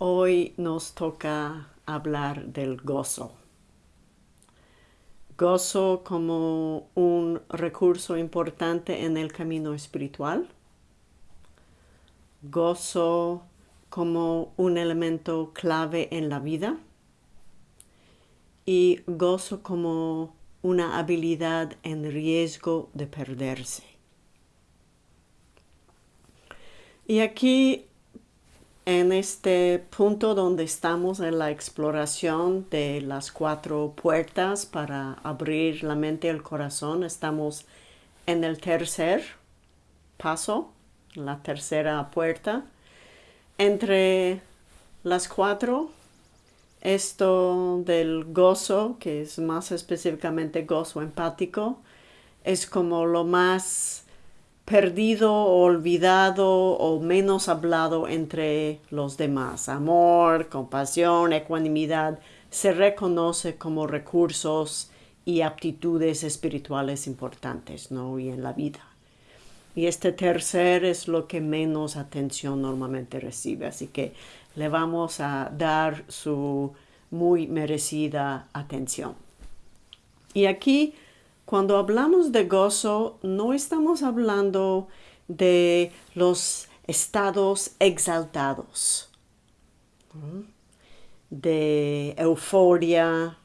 Hoy nos toca hablar del gozo. Gozo como un recurso importante en el camino espiritual. Gozo como un elemento clave en la vida. Y gozo como una habilidad en riesgo de perderse. Y aquí en este punto donde estamos en la exploración de las cuatro puertas para abrir la mente y el corazón, estamos en el tercer paso, la tercera puerta. Entre las cuatro, esto del gozo, que es más específicamente gozo empático, es como lo más perdido, olvidado o menos hablado entre los demás. Amor, compasión, ecuanimidad se reconoce como recursos y aptitudes espirituales importantes, ¿no? Y en la vida. Y este tercer es lo que menos atención normalmente recibe, así que le vamos a dar su muy merecida atención. Y aquí cuando hablamos de gozo, no estamos hablando de los estados exaltados, de euforia,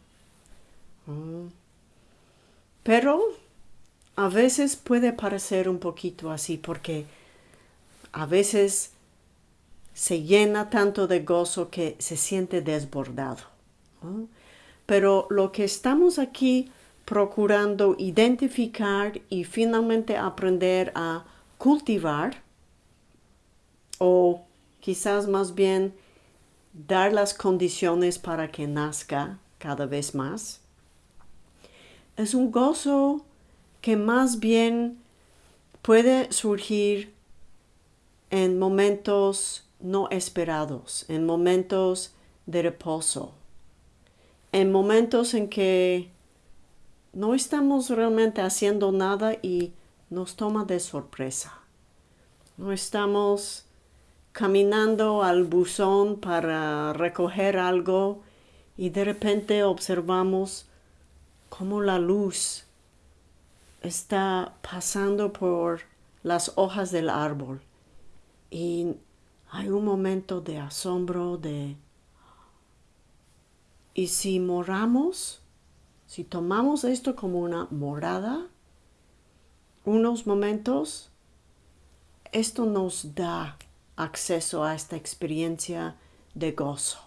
pero a veces puede parecer un poquito así porque a veces se llena tanto de gozo que se siente desbordado. Pero lo que estamos aquí procurando identificar y finalmente aprender a cultivar o quizás más bien dar las condiciones para que nazca cada vez más. Es un gozo que más bien puede surgir en momentos no esperados, en momentos de reposo, en momentos en que no estamos realmente haciendo nada y nos toma de sorpresa. No estamos caminando al buzón para recoger algo y de repente observamos cómo la luz está pasando por las hojas del árbol y hay un momento de asombro de ¿y si moramos? Si tomamos esto como una morada, unos momentos, esto nos da acceso a esta experiencia de gozo.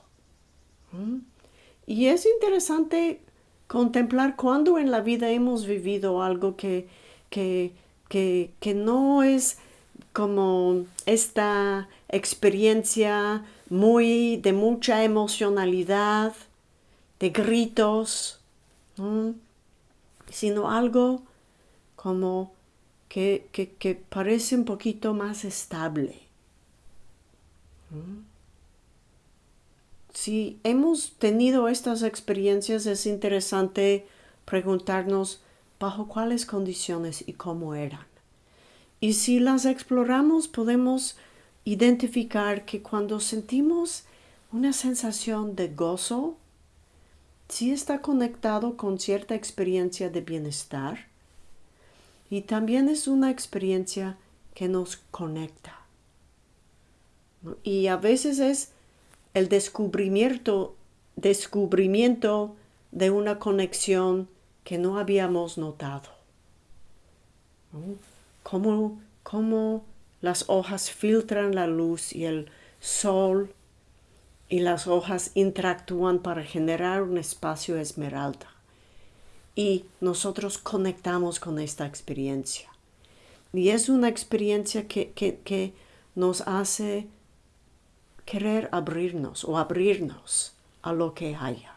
¿Mm? Y es interesante contemplar cuando en la vida hemos vivido algo que, que, que no es como esta experiencia muy de mucha emocionalidad, de gritos, sino algo como que, que, parece un poquito más estable. Si hemos tenido estas experiencias, es interesante preguntarnos bajo cuáles condiciones y cómo eran. Y si las exploramos, podemos identificar que cuando sentimos una sensación de gozo, sí está conectado con cierta experiencia de bienestar y también es una experiencia que nos conecta. Y a veces es el descubrimiento, descubrimiento de una conexión que no habíamos notado. Cómo, cómo las hojas filtran la luz y el sol y las hojas interactúan para generar un espacio esmeralda. Y nosotros conectamos con esta experiencia. Y es una experiencia que, que nos hace querer abrirnos o abrirnos a lo que haya.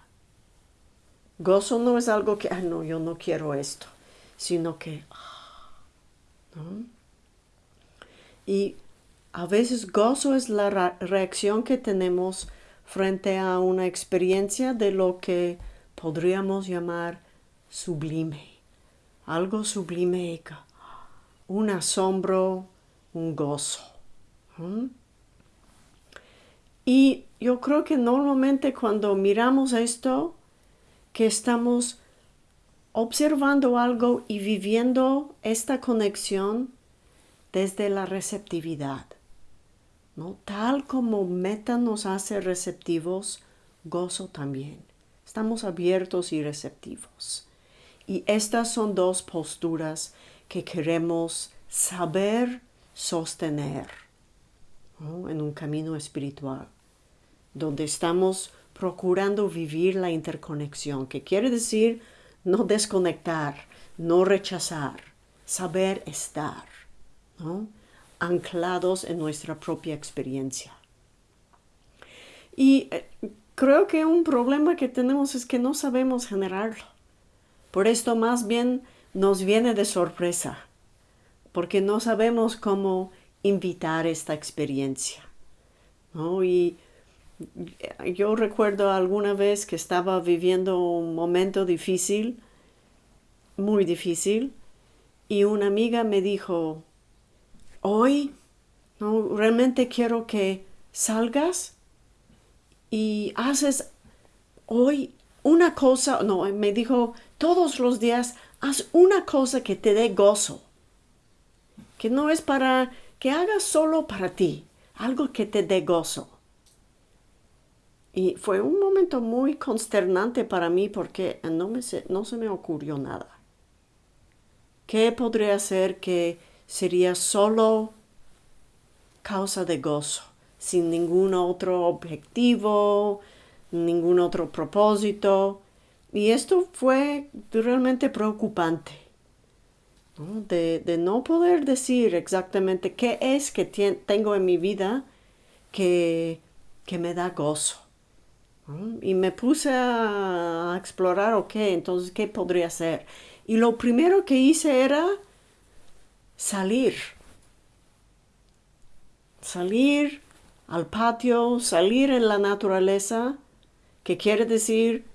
Gozo no es algo que, ah, no, yo no quiero esto, sino que, ah. Y a veces gozo es la reacción que tenemos frente a una experiencia de lo que podríamos llamar sublime, algo sublime, un asombro, un gozo. Y yo creo que normalmente cuando miramos esto, que estamos observando algo y viviendo esta conexión desde la receptividad. ¿No? Tal como meta nos hace receptivos, gozo también. Estamos abiertos y receptivos. Y estas son dos posturas que queremos saber sostener en un camino espiritual, donde estamos procurando vivir la interconexión, que quiere decir no desconectar, no rechazar, saber estar, anclados en nuestra propia experiencia. Y eh, creo que un problema que tenemos es que no sabemos generarlo. Por esto más bien nos viene de sorpresa, porque no sabemos cómo invitar esta experiencia. Y yo recuerdo alguna vez que estaba viviendo un momento difícil, muy difícil, y una amiga me dijo, hoy no, realmente quiero que salgas y haces hoy una cosa, no, me dijo, todos los días haz una cosa que te dé gozo, que no es para que hagas solo para ti, algo que te dé gozo. Y fue un momento muy consternante para mí porque no, me no se me ocurrió nada. ¿Qué podría ser que sería solo causa de gozo, sin ningún otro objetivo, ningún otro propósito? Y esto fue realmente preocupante, De, de, no poder decir exactamente qué es que tengo en mi vida que, que me da gozo. Y me puse a explorar, ok, entonces, ¿qué podría hacer? Y lo primero que hice era salir. Salir al patio, salir en la naturaleza, que quiere decir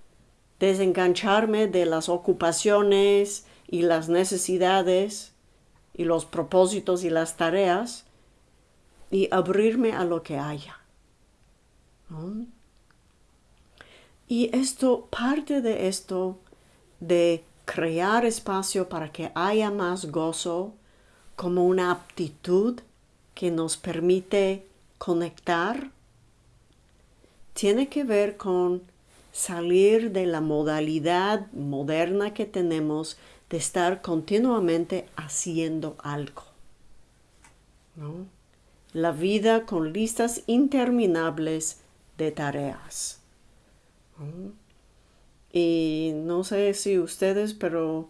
desengancharme de las ocupaciones y las necesidades y los propósitos y las tareas y abrirme a lo que haya. Y esto, parte de esto, de crear espacio para que haya más gozo como una aptitud que nos permite conectar, tiene que ver con salir de la modalidad moderna que tenemos de estar continuamente haciendo algo. La vida con listas interminables de tareas. Y no sé si ustedes, pero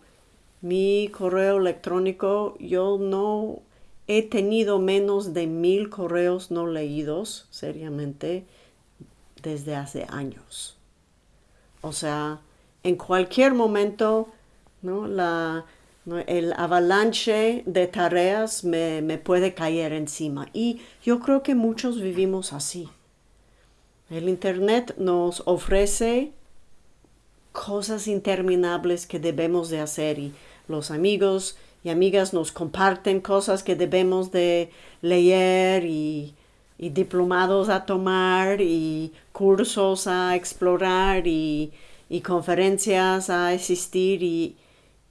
mi correo electrónico, yo no he tenido menos de mil correos no leídos seriamente desde hace años. O sea, en cualquier momento, ¿no? La, el avalanche de tareas me, me puede caer encima. Y yo creo que muchos vivimos así. El Internet nos ofrece cosas interminables que debemos de hacer y los amigos y amigas nos comparten cosas que debemos de leer y, y diplomados a tomar y cursos a explorar y, y conferencias a asistir y,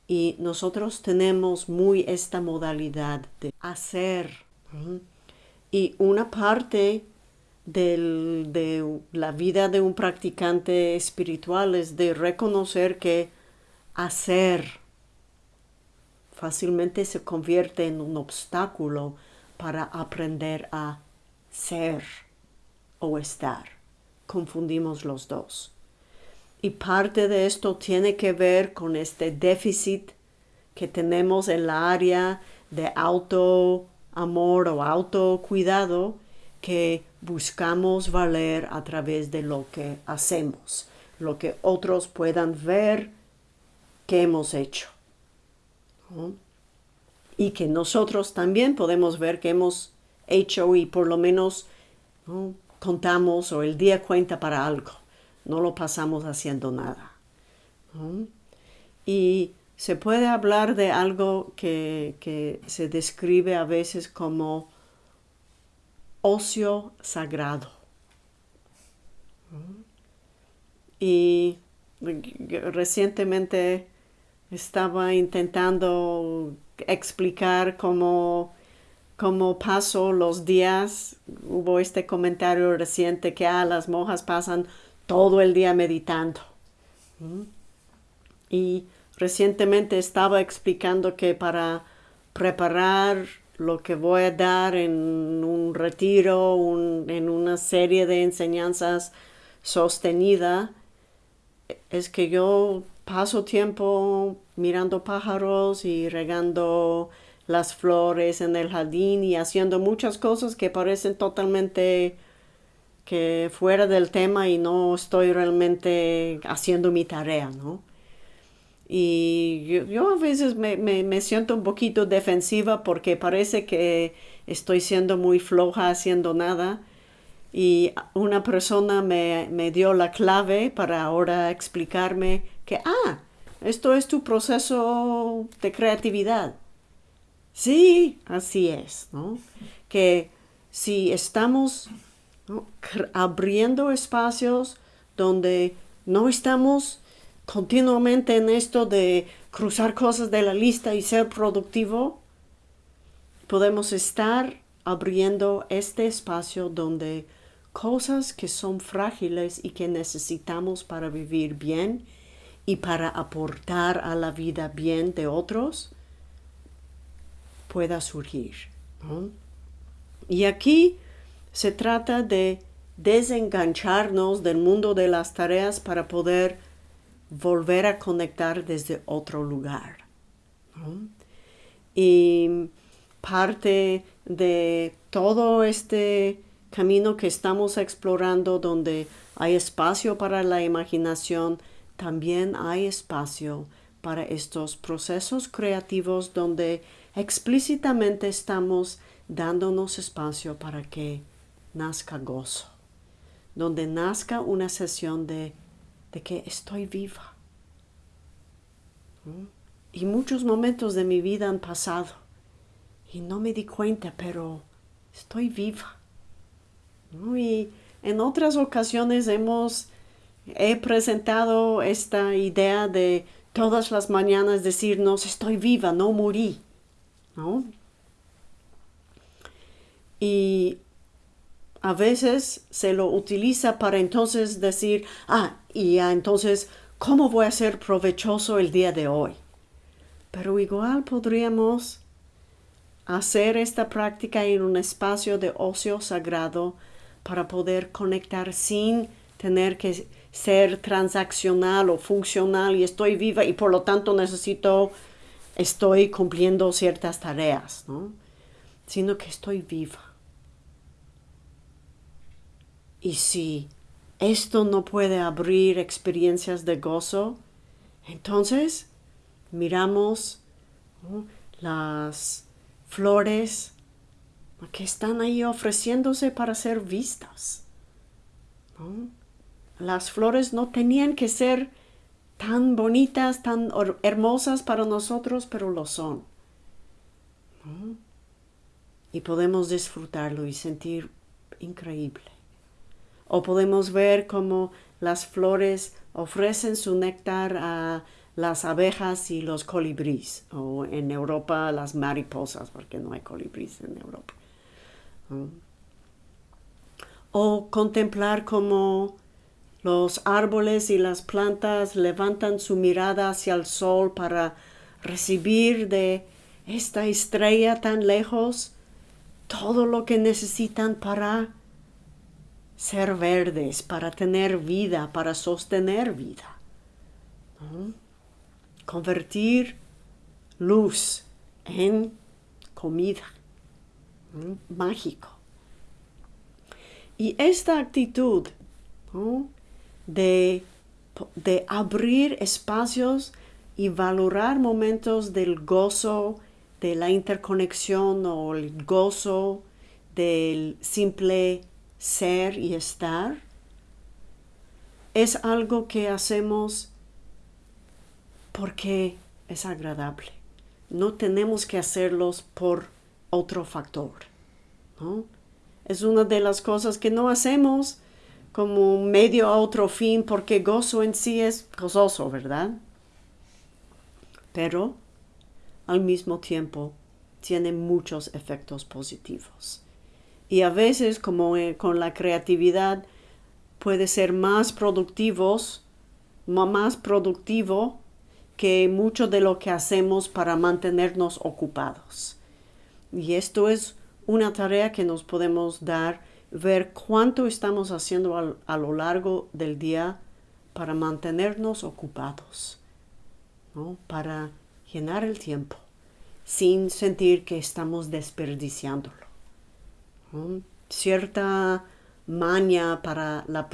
y, nosotros tenemos muy esta modalidad de hacer. Y una parte de la vida de un practicante espiritual es de reconocer que hacer fácilmente se convierte en un obstáculo para aprender a ser o estar. Confundimos los dos. Y parte de esto tiene que ver con este déficit que tenemos en la área de auto amor o autocuidado que buscamos valer a través de lo que hacemos, lo que otros puedan ver que hemos hecho. Y que nosotros también podemos ver que hemos hecho y por lo menos contamos o el día cuenta para algo. No lo pasamos haciendo nada. Y se puede hablar de algo que, que se describe a veces como ocio sagrado. Y recientemente estaba intentando explicar cómo, cómo paso los días. Hubo este comentario reciente que ah, las monjas pasan todo el día meditando. Y recientemente estaba explicando que para preparar lo que voy a dar en un retiro, en una serie de enseñanzas sostenida, es que yo paso tiempo mirando pájaros y regando las flores en el jardín y haciendo muchas cosas que parecen totalmente que fuera del tema y no estoy realmente haciendo mi tarea, ¿no? Y yo, a veces me, me, siento un poquito defensiva porque parece que estoy siendo muy floja haciendo nada. Y una persona me, me dio la clave para ahora explicarme que, ah, esto es tu proceso de creatividad. Sí, así es, ¿no? Que si estamos abriendo espacios donde no estamos continuamente en esto de cruzar cosas de la lista y ser productivo, podemos estar abriendo este espacio donde cosas que son frágiles y que necesitamos para vivir bien y para aportar a la vida bien de otros pueda surgir. Y aquí se trata de desengancharnos del mundo de las tareas para poder volver a conectar desde otro lugar. Y parte de todo este camino que estamos explorando donde hay espacio para la imaginación, también hay espacio para estos procesos creativos donde explícitamente estamos dándonos espacio para que nazca gozo, donde nazca una sesión de, de que estoy viva. ¿Mm? Y muchos momentos de mi vida han pasado y no me di cuenta, pero estoy viva. Y en otras ocasiones hemos he presentado esta idea de todas las mañanas decirnos estoy viva, no morí. ¿no? Y a veces se lo utiliza para entonces decir, ah, y entonces, ¿cómo voy a ser provechoso el día de hoy? Pero igual podríamos hacer esta práctica en un espacio de ocio sagrado para poder conectar sin tener que ser transaccional o funcional y estoy viva y por lo tanto necesito, estoy cumpliendo ciertas tareas, ¿no? Sino que estoy viva. Y si esto no puede abrir experiencias de gozo, entonces miramos las flores que están ahí ofreciéndose para ser vistas. Las flores no tenían que ser tan bonitas, tan hermosas para nosotros, pero lo son. Y podemos disfrutarlo y sentir increíble. O podemos ver cómo las flores ofrecen su néctar a las abejas y los colibríes, o en Europa las mariposas, porque no hay colibríes en Europa. O contemplar cómo los árboles y las plantas levantan su mirada hacia el sol para recibir de esta estrella tan lejos todo lo que necesitan para ser verdes, para tener vida, para sostener vida. Convertir luz en comida. Mágico. Y esta actitud de, de abrir espacios y valorar momentos del gozo, de la interconexión o el gozo del simple ser y estar, es algo que hacemos porque es agradable. No tenemos que hacerlos por otro factor. Es una de las cosas que no hacemos como medio a otro fin, porque gozo en sí es gozoso, ¿verdad? Pero al mismo tiempo tiene muchos efectos positivos. Y a veces, como eh, con la creatividad, puede ser más productivos, más productivo que mucho de lo que hacemos para mantenernos ocupados. Y esto es una tarea que nos podemos dar, ver cuánto estamos haciendo a lo largo del día para mantenernos ocupados, para llenar el tiempo sin sentir que estamos desperdiciándolo. Cierta maña para la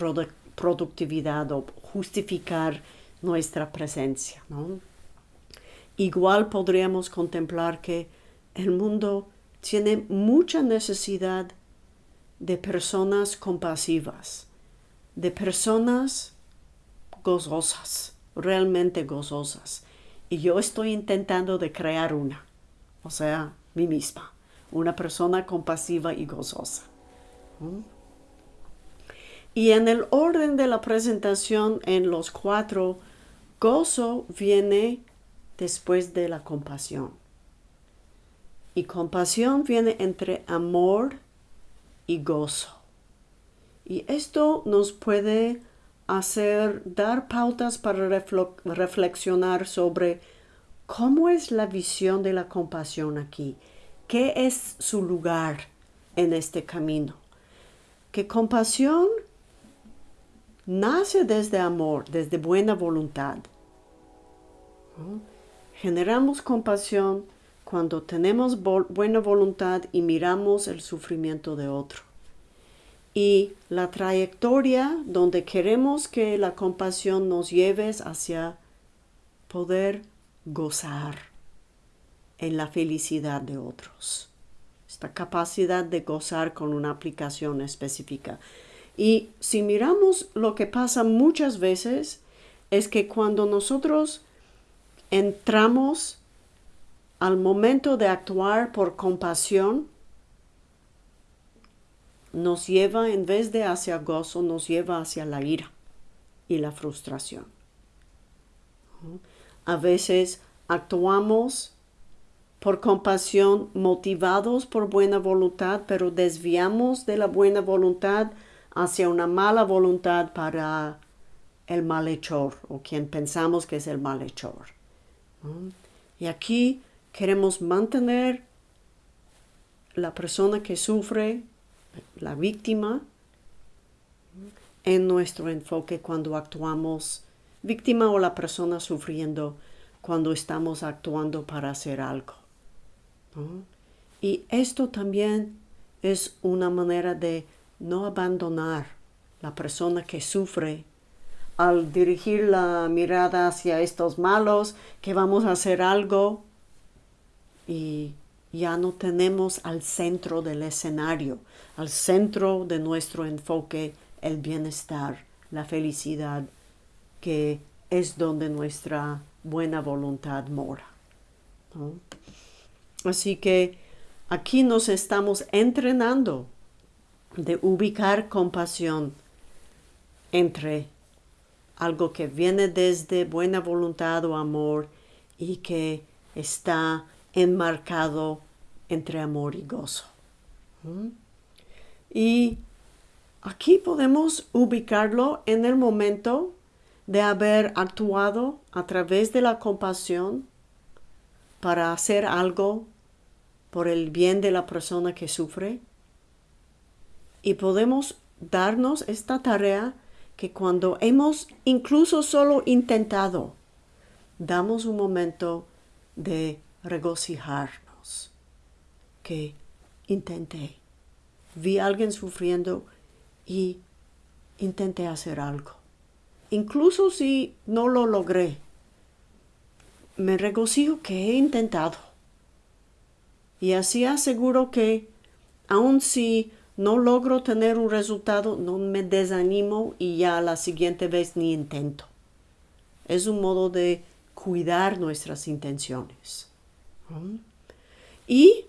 productividad o justificar nuestra presencia. Igual podríamos contemplar que el mundo tiene mucha necesidad de personas compasivas, de personas gozosas, realmente gozosas. Y yo estoy intentando de crear una, o sea, mí misma, una persona compasiva y gozosa. Y en el orden de la presentación en los cuatro, gozo viene después de la compasión. Y compasión viene entre amor y gozo. Y esto nos puede hacer, dar pautas para reflexionar sobre cómo es la visión de la compasión aquí, qué es su lugar en este camino. Que compasión nace desde amor, desde buena voluntad. Generamos compasión cuando tenemos buena voluntad y miramos el sufrimiento de otro. Y la trayectoria donde queremos que la compasión nos lleve hacia poder gozar en la felicidad de otros. Esta capacidad de gozar con una aplicación específica. Y si miramos lo que pasa muchas veces, es que cuando nosotros entramos al momento de actuar por compasión, nos lleva, en vez de hacia gozo, nos lleva hacia la ira y la frustración. A veces actuamos por compasión motivados por buena voluntad, pero desviamos de la buena voluntad hacia una mala voluntad para el malhechor o quien pensamos que es el malhechor. Y aquí queremos mantener la persona que sufre, la víctima, en nuestro enfoque cuando actuamos, víctima o la persona sufriendo cuando estamos actuando para hacer algo. Y esto también es una manera de no abandonar la persona que sufre al dirigir la mirada hacia estos malos, que vamos a hacer algo y ya no tenemos al centro del escenario, al centro de nuestro enfoque el bienestar, la felicidad, que es donde nuestra buena voluntad mora. Así que aquí nos estamos entrenando de ubicar compasión entre algo que viene desde buena voluntad o amor y que está enmarcado entre amor y gozo. Y aquí podemos ubicarlo en el momento de haber actuado a través de la compasión para hacer algo por el bien de la persona que sufre. Y podemos darnos esta tarea que cuando hemos incluso solo intentado, damos un momento de regocijarnos. Que intenté. Vi a alguien sufriendo y intenté hacer algo. Incluso si no lo logré, me regocijo que he intentado. Y así aseguro que, aun si no logro tener un resultado, no me desanimo y ya la siguiente vez ni intento. Es un modo de cuidar nuestras intenciones. Y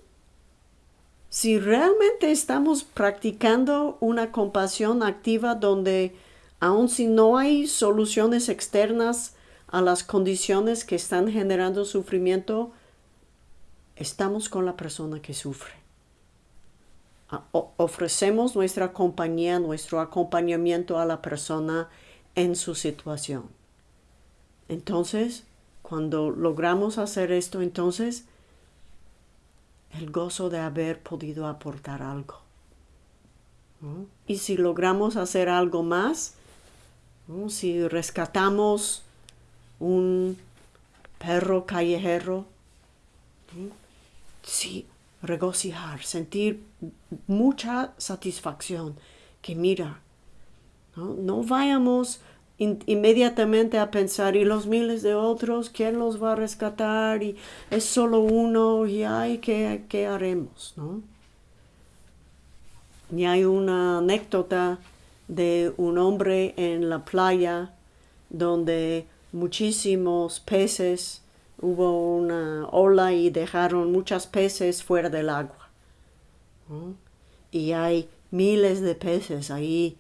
si realmente estamos practicando una compasión activa donde aun si no hay soluciones externas a las condiciones que están generando sufrimiento, estamos con la persona que sufre. ofrecemos nuestra compañía, nuestro acompañamiento a la persona en su situación. Entonces, cuando logramos hacer esto, entonces el gozo de haber podido aportar algo. Y si logramos hacer algo más, si rescatamos un perro callejero, sí, regocijar, sentir mucha satisfacción, que mira, no, vayamos inmediatamente a pensar, y los miles de otros, ¿quién los va a rescatar? Y es solo uno, y ay, ¿qué, qué haremos? ¿no? Y hay una anécdota de un hombre en la playa donde muchísimos peces, hubo una ola y dejaron muchos peces fuera del agua. Y hay miles de peces ahí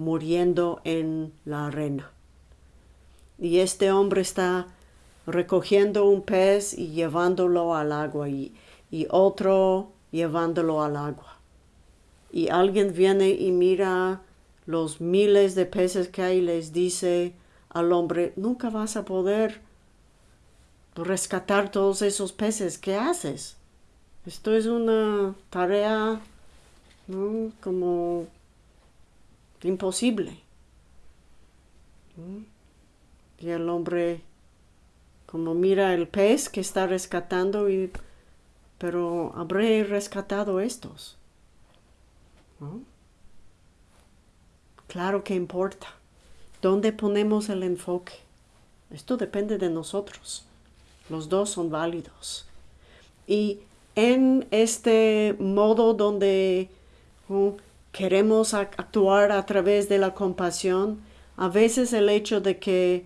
muriendo en la arena. Y este hombre está recogiendo un pez y llevándolo al agua y, y otro llevándolo al agua. Y alguien viene y mira los miles de peces que hay y les dice al hombre, nunca vas a poder rescatar todos esos peces. ¿Qué haces? Esto es una tarea como imposible. Y el hombre como mira el pez que está rescatando y pero habré rescatado estos. Claro que importa. ¿Dónde ponemos el enfoque? Esto depende de nosotros. Los dos son válidos. Y en este modo donde queremos actuar a través de la compasión, a veces el hecho de que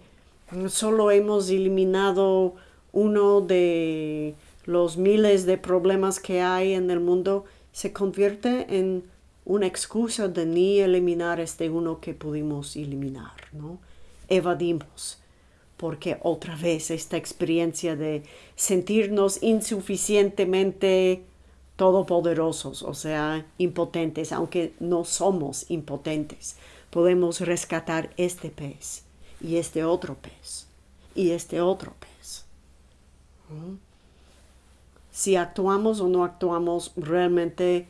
solo hemos eliminado uno de los miles de problemas que hay en el mundo se convierte en una excusa de ni eliminar este uno que pudimos eliminar, ¿no? Evadimos, porque otra vez esta experiencia de sentirnos insuficientemente todopoderosos, o sea, impotentes, aunque no somos impotentes. Podemos rescatar este pez y este otro pez y este otro pez. ¿Mm? Si actuamos o no actuamos, realmente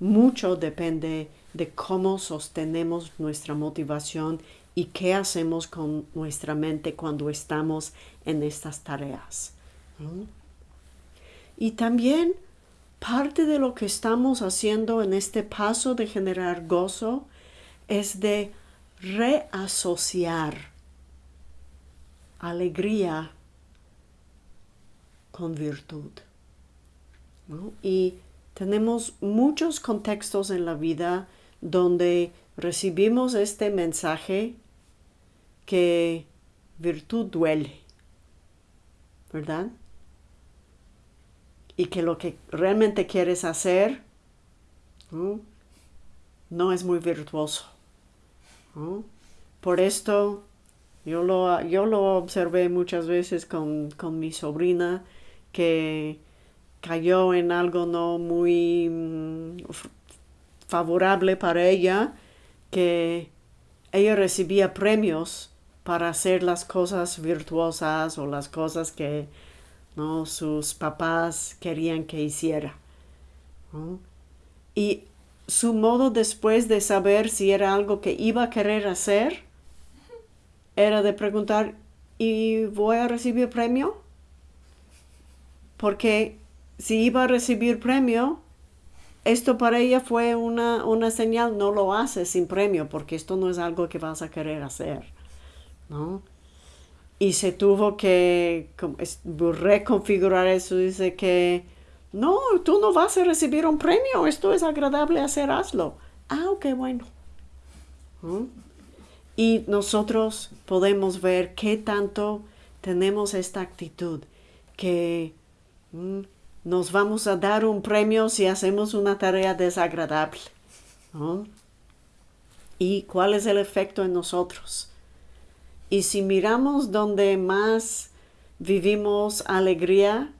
mucho depende de cómo sostenemos nuestra motivación y qué hacemos con nuestra mente cuando estamos en estas tareas. ¿Mm? Y también parte de lo que estamos haciendo en este paso de generar gozo es de reasociar alegría con virtud. Y tenemos muchos contextos en la vida donde recibimos este mensaje que virtud duele, ¿verdad? Y que lo que realmente quieres hacer no es muy virtuoso. Por esto yo lo, yo lo observé muchas veces con, mi sobrina que cayó en algo no muy mm, favorable para ella, que ella recibía premios para hacer las cosas virtuosas o las cosas que ¿no? sus papás querían que hiciera. Y su modo después de saber si era algo que iba a querer hacer era de preguntar, ¿y voy a recibir premio? Porque si iba a recibir premio, esto para ella fue una, una señal, no lo haces sin premio, porque esto no es algo que vas a querer hacer. ¿no? Y se tuvo que reconfigurar eso. Dice que no, tú no vas a recibir un premio, esto es agradable hacer. Ah, ok, bueno. ¿Mm? Y nosotros podemos ver qué tanto tenemos esta actitud, que mm, nos vamos a dar un premio si hacemos una tarea desagradable. ¿Y cuál es el efecto en nosotros? Y si miramos donde más vivimos alegría,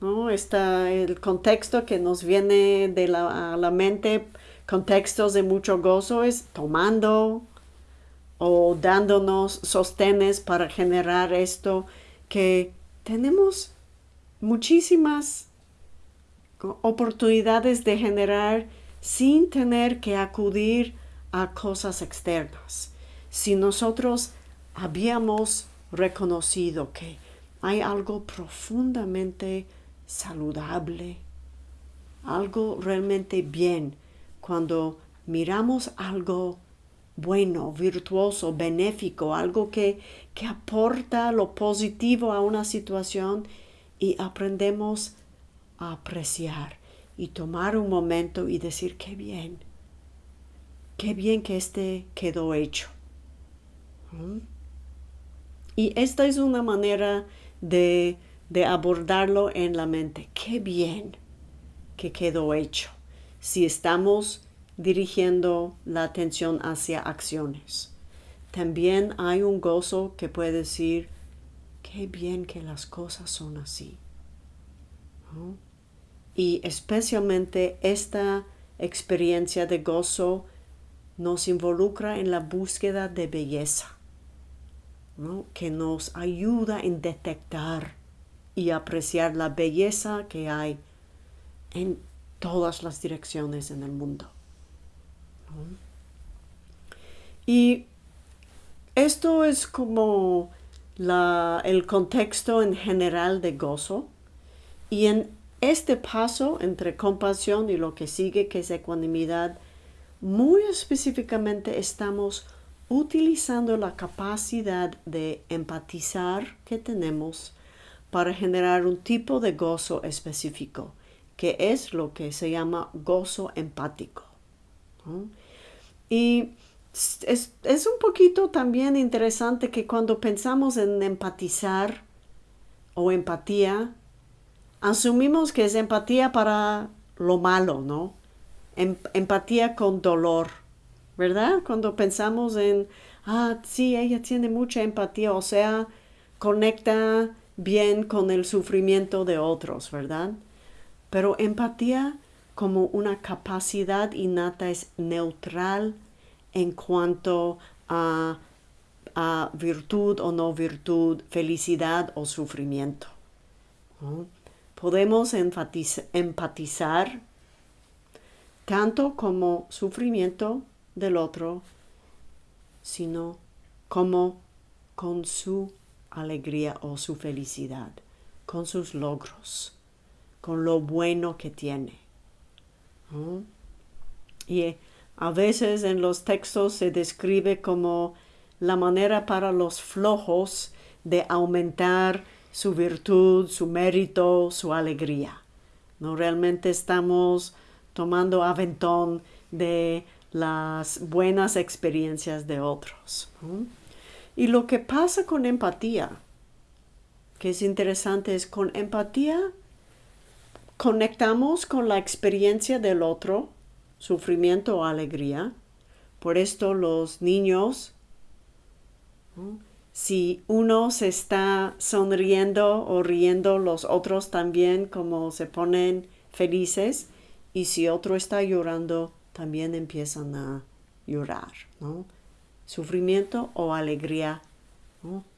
¿no? Está el contexto que nos viene de la, la mente, contextos de mucho gozo, es tomando o dándonos sostenes para generar esto que tenemos muchísimas oportunidades de generar sin tener que acudir a cosas externas. Si nosotros habíamos reconocido que hay algo profundamente saludable, algo realmente bien, cuando miramos algo bueno, virtuoso, benéfico, algo que, que aporta lo positivo a una situación y aprendemos a apreciar y tomar un momento y decir qué bien, qué bien que este quedó hecho. ¿Mm? Y esta es una manera de, de abordarlo en la mente. Qué bien que quedó hecho. Si estamos dirigiendo la atención hacia acciones. También hay un gozo que puede decir, qué bien que las cosas son así. Y especialmente esta experiencia de gozo nos involucra en la búsqueda de belleza que nos ayuda en detectar y apreciar la belleza que hay en todas las direcciones en el mundo. Y esto es como el contexto en general de gozo. Y en este paso entre compasión y lo que sigue, que es ecuanimidad, muy específicamente estamos utilizando la capacidad de empatizar que tenemos para generar un tipo de gozo específico, que es lo que se llama gozo empático. Y es, es, un poquito también interesante que cuando pensamos en empatizar o empatía, asumimos que es empatía para lo malo, ¿no? Em, empatía con dolor ¿verdad? Cuando pensamos en, ah, sí, ella tiene mucha empatía, o sea, conecta bien con el sufrimiento de otros, ¿verdad? Pero empatía como una capacidad innata es neutral en cuanto a, a virtud o no virtud, felicidad o sufrimiento. Podemos empatizar tanto como sufrimiento del otro, sino como con su alegría o su felicidad, con sus logros, con lo bueno que tiene. Y a veces en los textos se describe como la manera para los flojos de aumentar su virtud, su mérito, su alegría. No realmente estamos tomando aventón de las buenas experiencias de otros. Y lo que pasa con empatía, que es interesante, es con empatía conectamos con la experiencia del otro, sufrimiento o alegría. Por esto los niños, si uno se está sonriendo o riendo, los otros también como se ponen felices. Y si otro está llorando, también empiezan a llorar, ¿no? Sufrimiento o alegría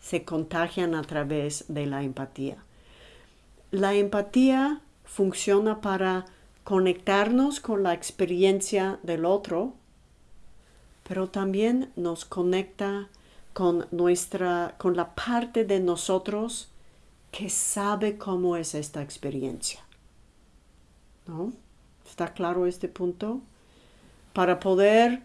se contagian a través de la empatía. La empatía funciona para conectarnos con la experiencia del otro, pero también nos conecta con nuestra con la parte de nosotros que sabe cómo es esta experiencia. ¿No? ¿Está claro este punto? Para poder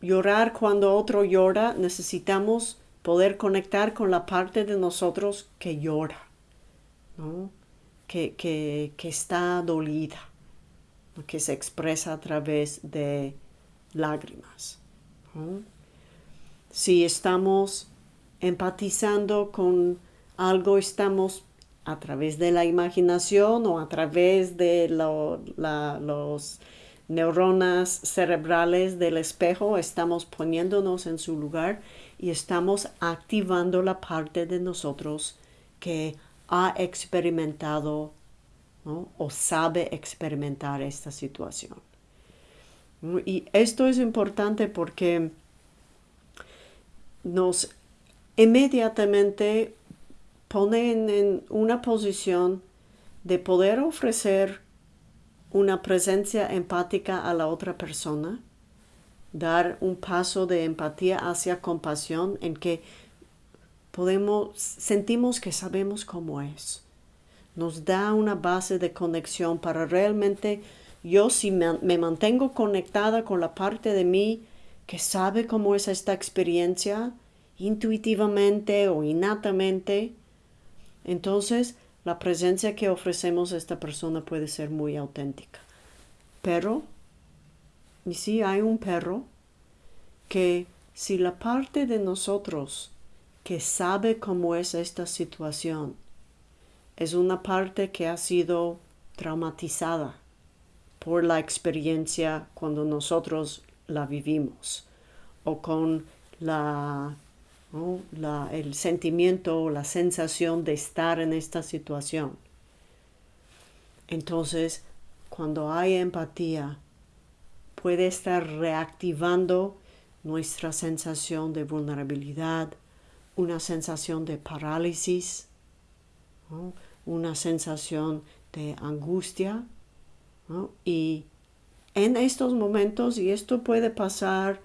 llorar cuando otro llora, necesitamos poder conectar con la parte de nosotros que llora, que, que, está dolida, que se expresa a través de lágrimas. Si estamos empatizando con algo, estamos a través de la imaginación o a través de los neuronas cerebrales del espejo, estamos poniéndonos en su lugar y estamos activando la parte de nosotros que ha experimentado o sabe experimentar esta situación. Y esto es importante porque nos inmediatamente pone en una posición de poder ofrecer una presencia empática a la otra persona, dar un paso de empatía hacia compasión en que podemos, sentimos que sabemos cómo es. Nos da una base de conexión para realmente yo si me mantengo conectada con la parte de mí que sabe cómo es esta experiencia, intuitivamente o innatamente, entonces la presencia que ofrecemos a esta persona puede ser muy auténtica. Pero, y si hay un perro, que si la parte de nosotros que sabe cómo es esta situación es una parte que ha sido traumatizada por la experiencia cuando nosotros la vivimos o con la el sentimiento o la sensación de estar en esta situación. Entonces, cuando hay empatía, puede estar reactivando nuestra sensación de vulnerabilidad, una sensación de parálisis, una sensación de angustia. Y en estos momentos, y esto puede pasar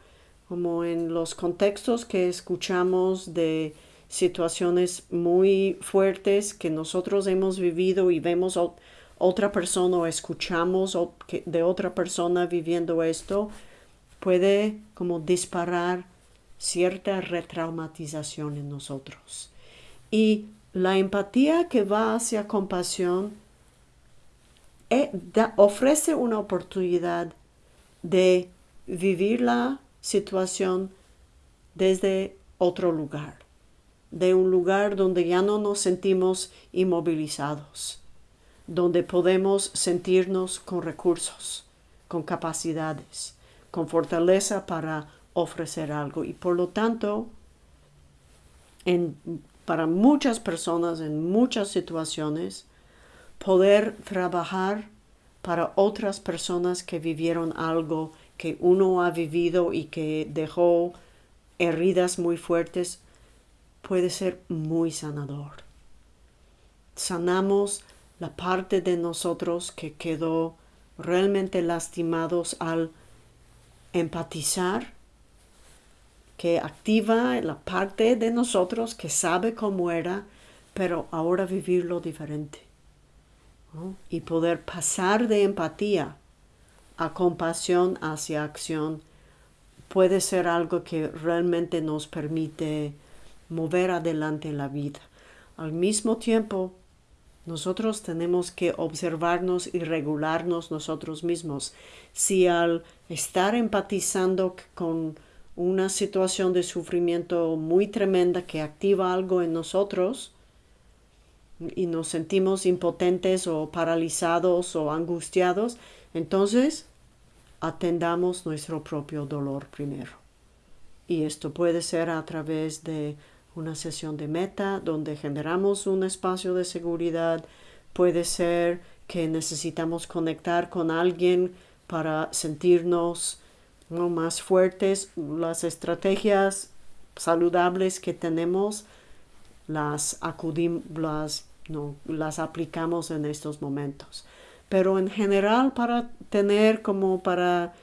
como en los contextos que escuchamos de situaciones muy fuertes que nosotros hemos vivido y vemos otra persona o escuchamos de otra persona viviendo esto, puede como disparar cierta retraumatización en nosotros. Y la empatía que va hacia compasión eh, ofrece una oportunidad de vivirla situación desde otro lugar, de un lugar donde ya no nos sentimos inmovilizados, donde podemos sentirnos con recursos, con capacidades, con fortaleza para ofrecer algo. Y por lo tanto, para muchas personas, en muchas situaciones, poder trabajar para otras personas que vivieron algo que uno ha vivido y que dejó heridas muy fuertes puede ser muy sanador. Sanamos la parte de nosotros que quedó realmente lastimados al empatizar, que activa la parte de nosotros que sabe cómo era, pero ahora vivirlo diferente. Y poder pasar de empatía a compasión hacia acción puede ser algo que realmente nos permite mover adelante la vida. Al mismo tiempo, nosotros tenemos que observarnos y regularnos nosotros mismos. Si al estar empatizando con una situación de sufrimiento muy tremenda que activa algo en nosotros y nos sentimos impotentes o paralizados o angustiados, entonces, atendamos nuestro propio dolor primero. Y esto puede ser a través de una sesión de meta donde generamos un espacio de seguridad. Puede ser que necesitamos conectar con alguien para sentirnos más fuertes. Las estrategias saludables que tenemos las acudimos, las aplicamos en estos momentos pero en general para tener como para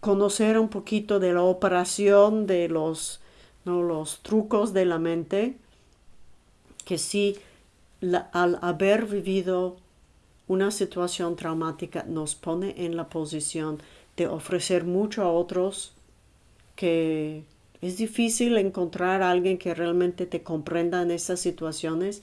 conocer un poquito de la operación de los, los trucos de la mente, que sí, al haber vivido una situación traumática nos pone en la posición de ofrecer mucho a otros que es difícil encontrar a alguien que realmente te comprenda en estas situaciones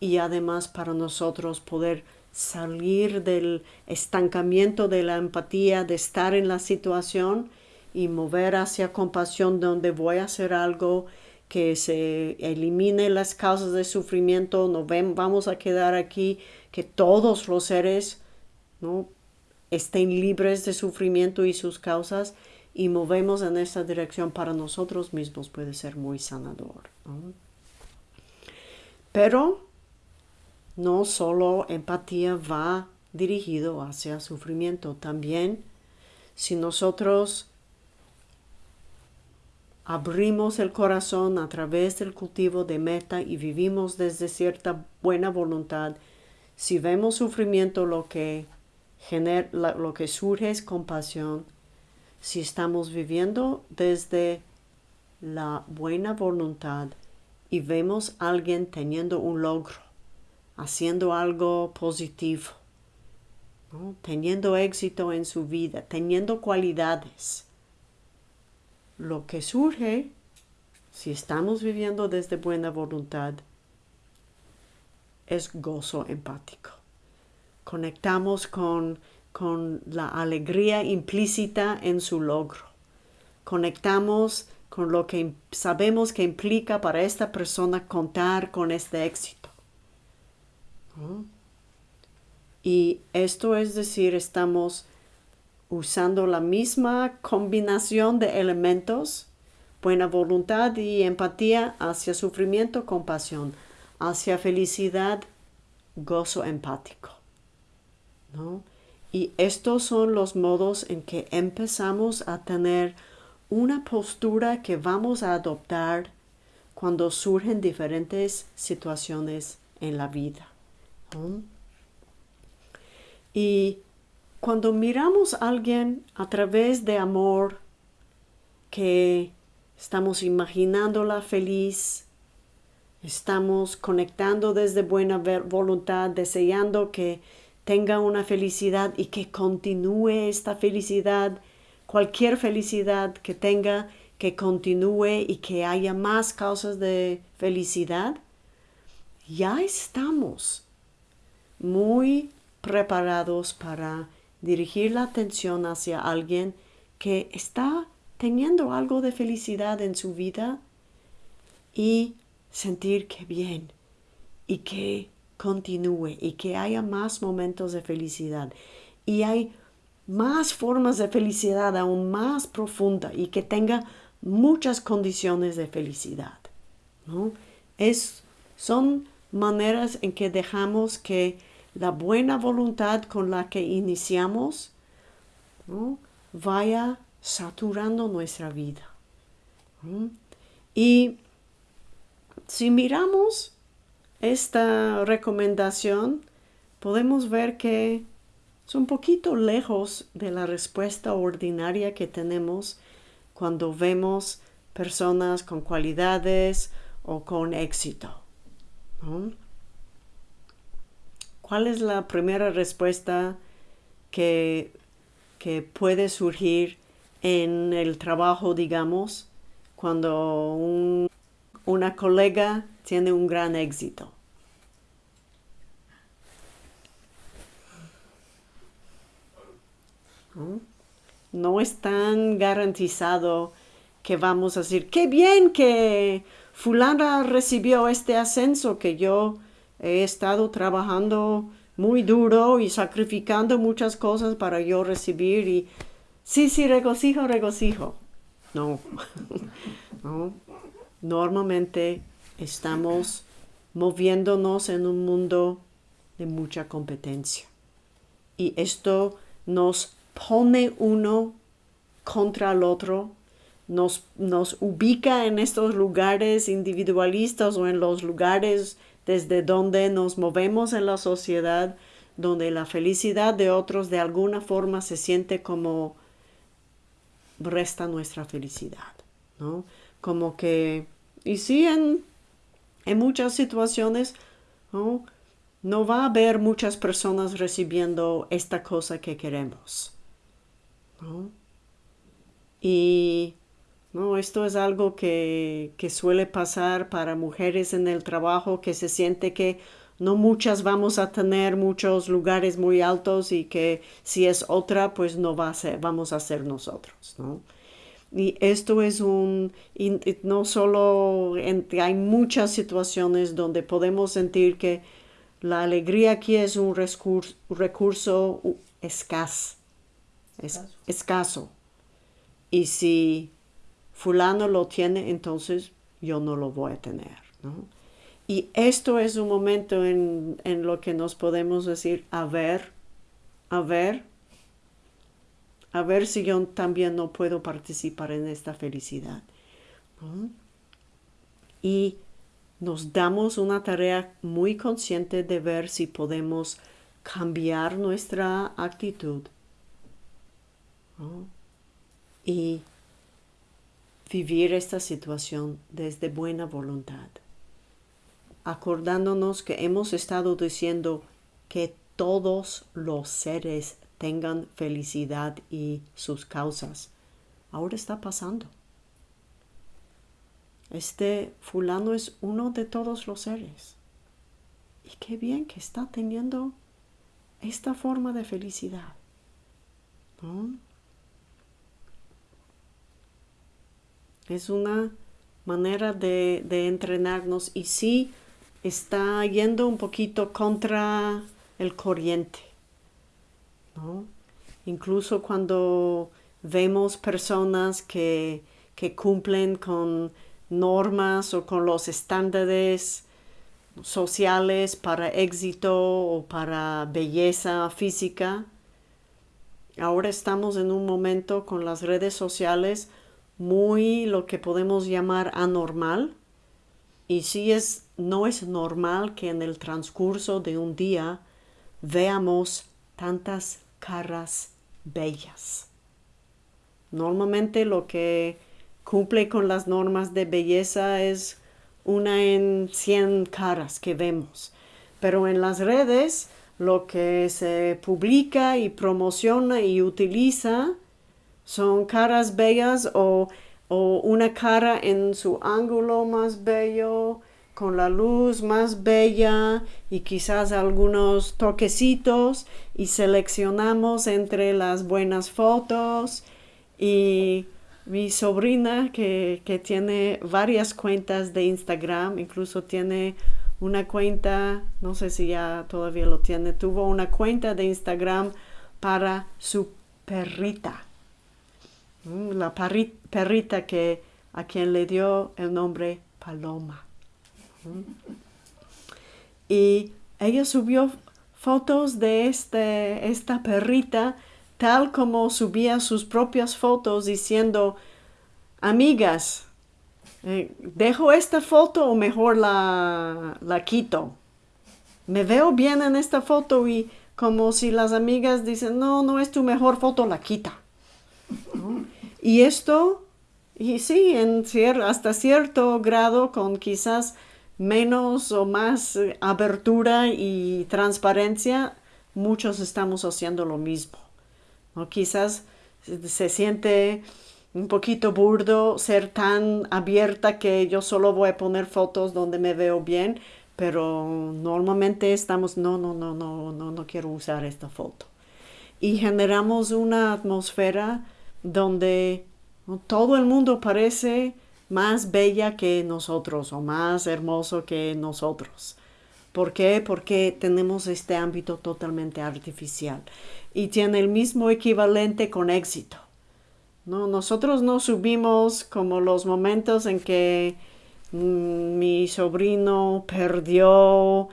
y además para nosotros poder salir del estancamiento de la empatía, de estar en la situación y mover hacia compasión donde voy a hacer algo que se elimine las causas de sufrimiento, no vamos a quedar aquí, que todos los seres ¿no? estén libres de sufrimiento y sus causas y movemos en esta dirección para nosotros mismos puede ser muy sanador. Pero no solo empatía va dirigido hacia sufrimiento, también si nosotros abrimos el corazón a través del cultivo de meta y vivimos desde cierta buena voluntad, si vemos sufrimiento lo que, lo que surge es compasión, si estamos viviendo desde la buena voluntad y vemos a alguien teniendo un logro, haciendo algo positivo, teniendo éxito en su vida, teniendo cualidades, lo que surge, si estamos viviendo desde buena voluntad, es gozo empático. Conectamos con, con la alegría implícita en su logro. Conectamos con lo que sabemos que implica para esta persona contar con este éxito. Y esto es decir, estamos usando la misma combinación de elementos, buena voluntad y empatía hacia sufrimiento, compasión, hacia felicidad, gozo empático. Y estos son los modos en que empezamos a tener una postura que vamos a adoptar cuando surgen diferentes situaciones en la vida. Y cuando miramos a alguien a través de amor, que estamos imaginándola feliz, estamos conectando desde buena voluntad, deseando que tenga una felicidad y que continúe esta felicidad, cualquier felicidad que tenga, que continúe y que haya más causas de felicidad, ya estamos muy preparados para dirigir la atención hacia alguien que está teniendo algo de felicidad en su vida y sentir que bien y que continúe y que haya más momentos de felicidad y hay más formas de felicidad aún más profunda y que tenga muchas condiciones de felicidad. ¿no? Es, son maneras en que dejamos que la buena voluntad con la que iniciamos vaya saturando nuestra vida. Y si miramos esta recomendación, podemos ver que es un poquito lejos de la respuesta ordinaria que tenemos cuando vemos personas con cualidades o con éxito. ¿Cuál es la primera respuesta que, puede surgir en el trabajo, digamos, cuando una colega tiene un gran éxito? ¿No? es tan garantizado que vamos a decir, qué bien que fulana recibió este ascenso que yo he estado trabajando muy duro y sacrificando muchas cosas para yo recibir y sí, sí, regocijo, regocijo. No, no. Normalmente estamos moviéndonos en un mundo de mucha competencia. Y esto nos pone uno contra el otro, nos, nos ubica en estos lugares individualistas o en los lugares desde donde nos movemos en la sociedad, donde la felicidad de otros de alguna forma se siente como resta nuestra felicidad, ¿no? Como que, y sí, en, muchas situaciones, ¿no? no va a haber muchas personas recibiendo esta cosa que queremos, ¿no? Y no, esto es algo que, suele pasar para mujeres en el trabajo que se siente que no muchas vamos a tener muchos lugares muy altos y que si es otra, pues no va a ser, vamos a ser nosotros, ¿no? Y esto es un, no solo, hay muchas situaciones donde podemos sentir que la alegría aquí es un recurso, recurso escaso, escaso. Y si fulano lo tiene, entonces yo no lo voy a tener. Y esto es un momento en, en lo que nos podemos decir, a ver, a ver, a ver si yo también no puedo participar en esta felicidad. Y nos damos una tarea muy consciente de ver si podemos cambiar nuestra actitud y vivir esta situación desde buena voluntad, acordándonos que hemos estado diciendo que todos los seres tengan felicidad y sus causas. Ahora está pasando. Este fulano es uno de todos los seres. Y qué bien que está teniendo esta forma de felicidad. Es una manera de, de, entrenarnos y sí está yendo un poquito contra el corriente. Incluso cuando vemos personas que, que cumplen con normas o con los estándares sociales para éxito o para belleza física. Ahora estamos en un momento con las redes sociales muy lo que podemos llamar anormal. Y sí es, no es normal que en el transcurso de un día veamos tantas caras bellas. Normalmente lo que cumple con las normas de belleza es una en 100 caras que vemos. Pero en las redes lo que se publica y promociona y utiliza son caras bellas o, o una cara en su ángulo más bello, con la luz más bella y quizás algunos toquecitos y seleccionamos entre las buenas fotos y mi sobrina que, tiene varias cuentas de Instagram, incluso tiene una cuenta, no sé si ya todavía lo tiene, tuvo una cuenta de Instagram para su perrita. Mm, la perrita que a quien le dio el nombre Paloma. Y ella subió fotos de este, esta perrita tal como subía sus propias fotos diciendo, amigas, eh, ¿dejo esta foto o mejor la, la quito? Me veo bien en esta foto y como si las amigas dicen, no, no es tu mejor foto, la quita. Y esto, y sí, en hasta cierto grado, con quizás menos o más eh, abertura y transparencia, muchos estamos haciendo lo mismo. ¿no? Quizás se siente un poquito burdo ser tan abierta que yo solo voy a poner fotos donde me veo bien, pero normalmente estamos, no, no, no, no, no, no quiero usar esta foto. Y generamos una atmósfera donde todo el mundo parece más bella que nosotros o más hermoso que nosotros. ¿Por qué? Porque tenemos este ámbito totalmente artificial y tiene el mismo equivalente con éxito. ¿no? Nosotros no subimos como los momentos en que mm, mi sobrino perdió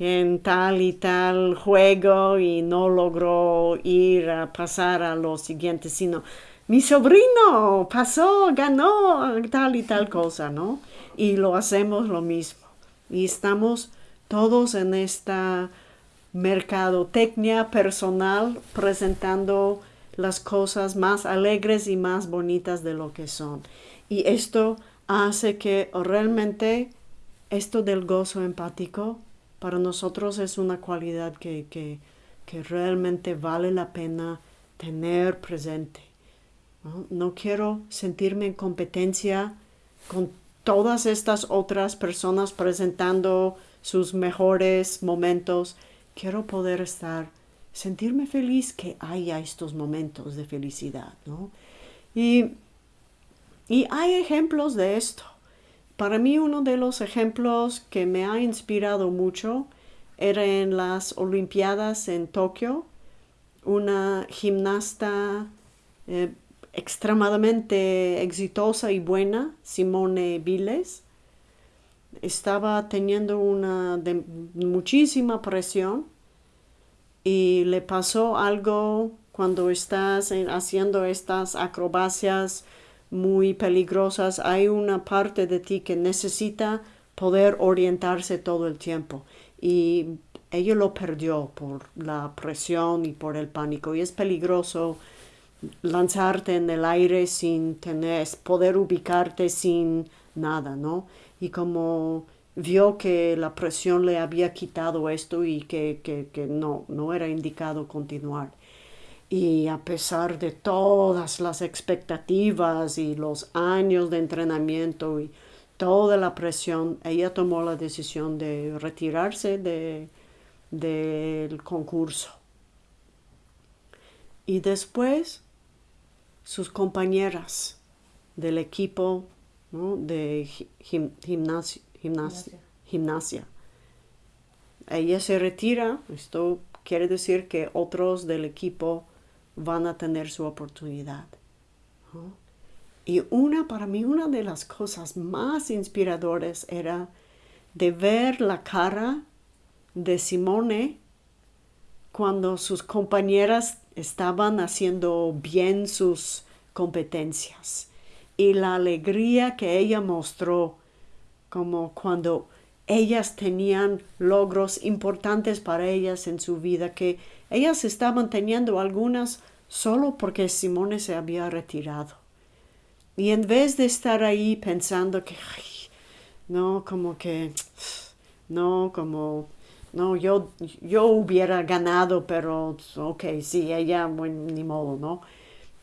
en tal y tal juego y no logró ir a pasar a lo siguiente, sino mi sobrino pasó, ganó tal y tal cosa, ¿no? Y lo hacemos lo mismo. Y estamos todos en esta mercadotecnia personal presentando las cosas más alegres y más bonitas de lo que son. Y esto hace que realmente esto del gozo empático para nosotros es una cualidad que, que, que realmente vale la pena tener presente. ¿no? quiero sentirme en competencia con todas estas otras personas presentando sus mejores momentos. Quiero poder estar, sentirme feliz que haya estos momentos de felicidad, ¿no? Y Y hay ejemplos de esto. Para mí uno de los ejemplos que me ha inspirado mucho era en las Olimpiadas en Tokio, una gimnasta eh, extremadamente exitosa y buena, Simone Biles, estaba teniendo una muchísima presión y le pasó algo cuando estás haciendo estas acrobacias muy peligrosas, hay una parte de ti que necesita poder orientarse todo el tiempo y ella lo perdió por la presión y por el pánico y es peligroso lanzarte en el aire sin tener, poder ubicarte sin nada, ¿no? Y como vio que la presión le había quitado esto y que, que, que no, no era indicado continuar. Y a pesar de todas las expectativas y los años de entrenamiento y toda la presión, ella tomó la decisión de retirarse de, del concurso. Y después sus compañeras del equipo de gimnasia, gimnasia. Ella se retira, esto quiere decir que otros del equipo van a tener su oportunidad. Y una, para mí, una de las cosas más inspiradoras era de ver la cara de Simone cuando sus compañeras estaban haciendo bien sus competencias y la alegría que ella mostró como cuando ellas tenían logros importantes para ellas en su vida, que ellas estaban teniendo algunas solo porque Simone se había retirado. Y en vez de estar ahí pensando que, no, como que, no, como no, yo, yo hubiera ganado, pero ok, sí, ella, ni modo, ¿no?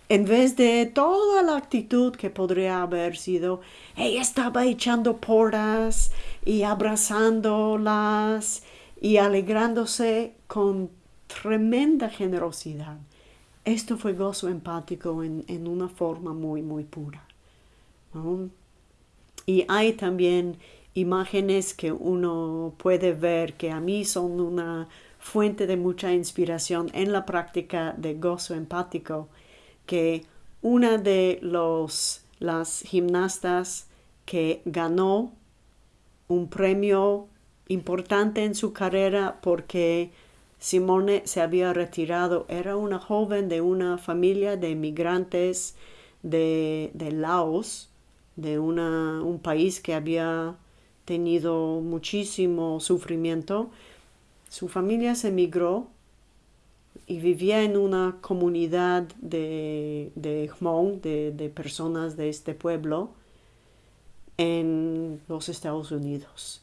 En vez de toda la actitud que podría haber sido, ella estaba echando porras y abrazándolas y alegrándose con tremenda generosidad. Esto fue gozo empático en, en una forma muy, muy pura. Y hay también imágenes que uno puede ver que a mí son una fuente de mucha inspiración en la práctica de gozo empático, que una de los, las gimnastas que ganó un premio importante en su carrera porque Simone se había retirado. Era una joven de una familia de migrantes de, de Laos, de una, un país que había tenido muchísimo sufrimiento. Su familia se emigró y vivía en una comunidad de, de Hmong, de, personas de este pueblo, en los Estados Unidos.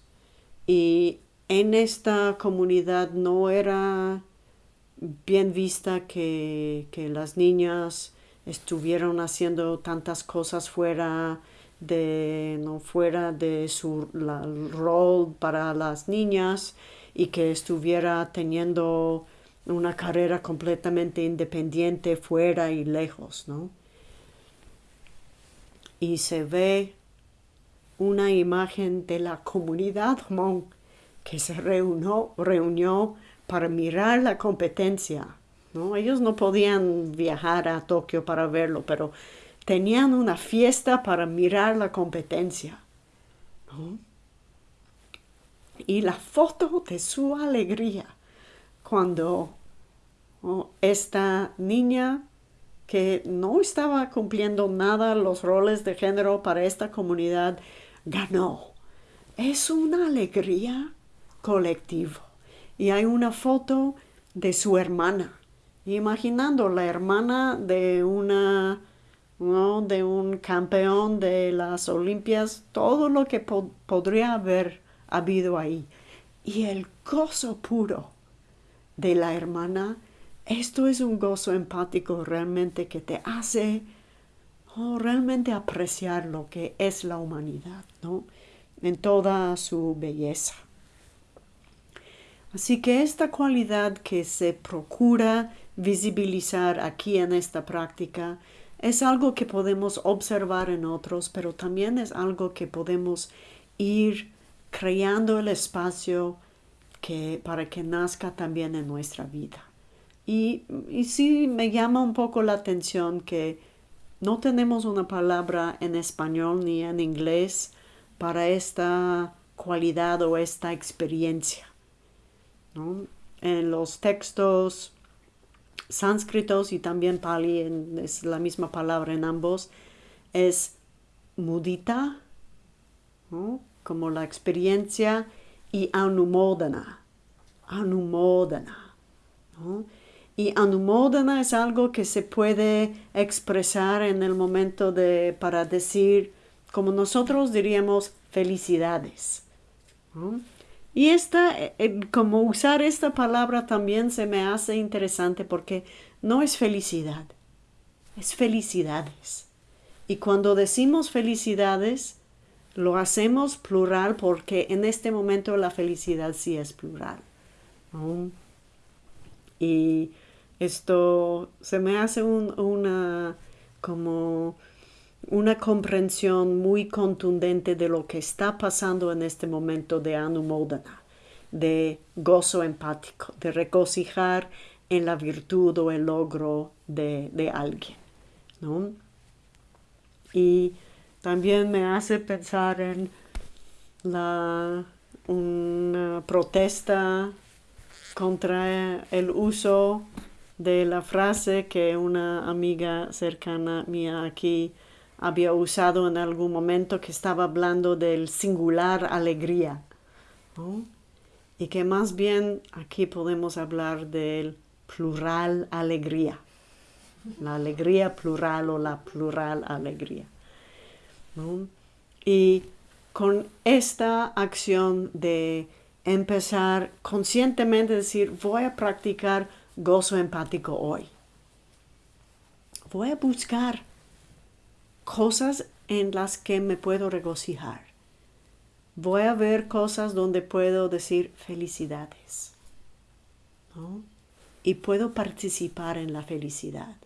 Y en esta comunidad no era bien vista que, que las niñas estuvieron haciendo tantas cosas fuera de no fuera de su rol para las niñas y que estuviera teniendo una carrera completamente independiente fuera y lejos, ¿no? Y se ve una imagen de la comunidad Hmong que se reunió, reunió para mirar la competencia, ¿no? Ellos no podían viajar a Tokio para verlo, pero tenían una fiesta para mirar la competencia. Y la foto de su alegría cuando esta niña que no estaba cumpliendo nada los roles de género para esta comunidad ganó. Es una alegría colectiva. Y hay una foto de su hermana, imaginando la hermana de una de un campeón de las Olimpias, todo lo que podría haber habido ahí. Y el gozo puro de la hermana, esto es un gozo empático realmente que te hace oh, realmente apreciar lo que es la humanidad, ¿no? En toda su belleza. Así que esta cualidad que se procura visibilizar aquí en esta práctica es algo que podemos observar en otros, pero también es algo que podemos ir creando el espacio que, para que nazca también en nuestra vida. Y, y sí me llama un poco la atención que no tenemos una palabra en español ni en inglés para esta cualidad o esta experiencia. En los textos sánscritos y también pali, es la misma palabra en ambos, es mudita, como la experiencia, y anumodana, anumodana. Y anumodana es algo que se puede expresar en el momento de, para decir, como nosotros diríamos, felicidades. Y esta, eh, eh, como usar esta palabra también se me hace interesante porque no es felicidad, es felicidades. Y cuando decimos felicidades, lo hacemos plural porque en este momento la felicidad sí es plural. Y esto se me hace una como una comprensión muy contundente de lo que está pasando en este momento de anumodana, de gozo empático, de regocijar en la virtud o el logro de, alguien. Y también me hace pensar en la, una protesta contra el uso de la frase que una amiga cercana mía aquí había usado en algún momento que estaba hablando del singular alegría. Y que más bien aquí podemos hablar del plural alegría. La alegría plural o la plural alegría. Y con esta acción de empezar conscientemente a decir, voy a practicar gozo empático hoy. Voy a buscar cosas en las que me puedo regocijar. Voy a ver cosas donde puedo decir felicidades. Y puedo participar en la felicidad.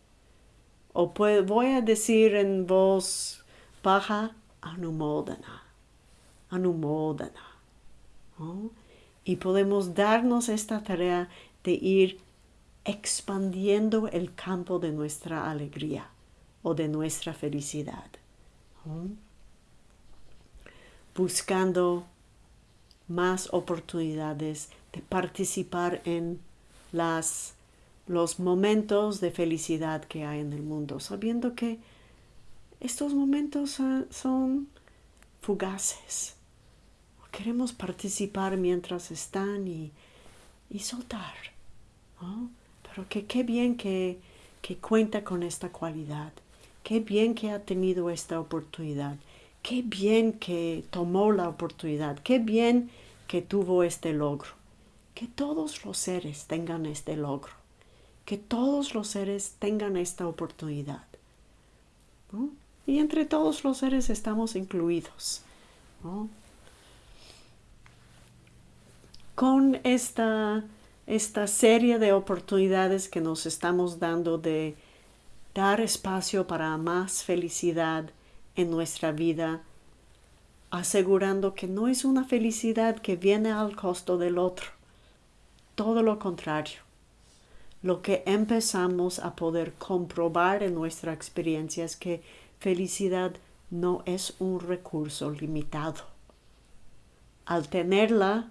O voy a decir en voz baja, anumodana, anumodana. Y podemos darnos esta tarea de ir expandiendo el campo de nuestra alegría o de nuestra felicidad. Buscando más oportunidades de participar en las, los momentos de felicidad que hay en el mundo, sabiendo que estos momentos son fugaces. Queremos participar mientras están y, soltar. Pero que qué bien que, que cuenta con esta cualidad Qué bien que ha tenido esta oportunidad. Qué bien que tomó la oportunidad. Qué bien que tuvo este logro. Que todos los seres tengan este logro. Que todos los seres tengan esta oportunidad. Y entre todos los seres estamos incluidos. Con esta, esta serie de oportunidades que nos estamos dando de dar espacio para más felicidad en nuestra vida, asegurando que no es una felicidad que viene al costo del otro, todo lo contrario. Lo que empezamos a poder comprobar en nuestra experiencia es que felicidad no es un recurso limitado. Al tenerla,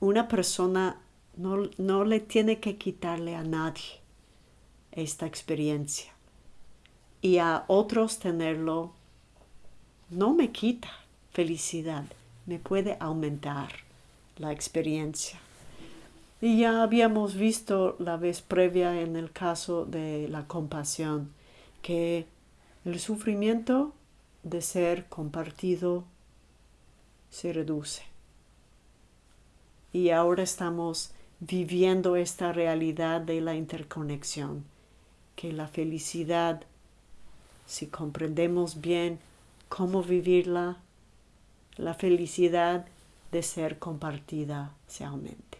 una persona no, no le tiene que quitarle a nadie esta experiencia. Y a otros tenerlo no me quita felicidad, me puede aumentar la experiencia. Y ya habíamos visto la vez previa en el caso de la compasión que el sufrimiento de ser compartido se reduce. Y ahora estamos viviendo esta realidad de la interconexión que la felicidad, si comprendemos bien cómo vivirla, la felicidad de ser compartida se aumenta.